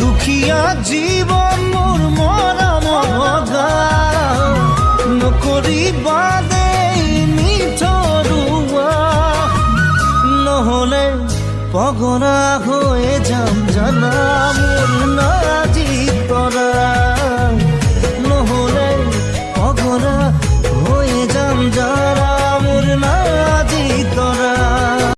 দুখিয়া জীবন মোর মরম লগা নকৰিবা দেই মিঠৰুৱা নহ'লে পগলা হৈ যা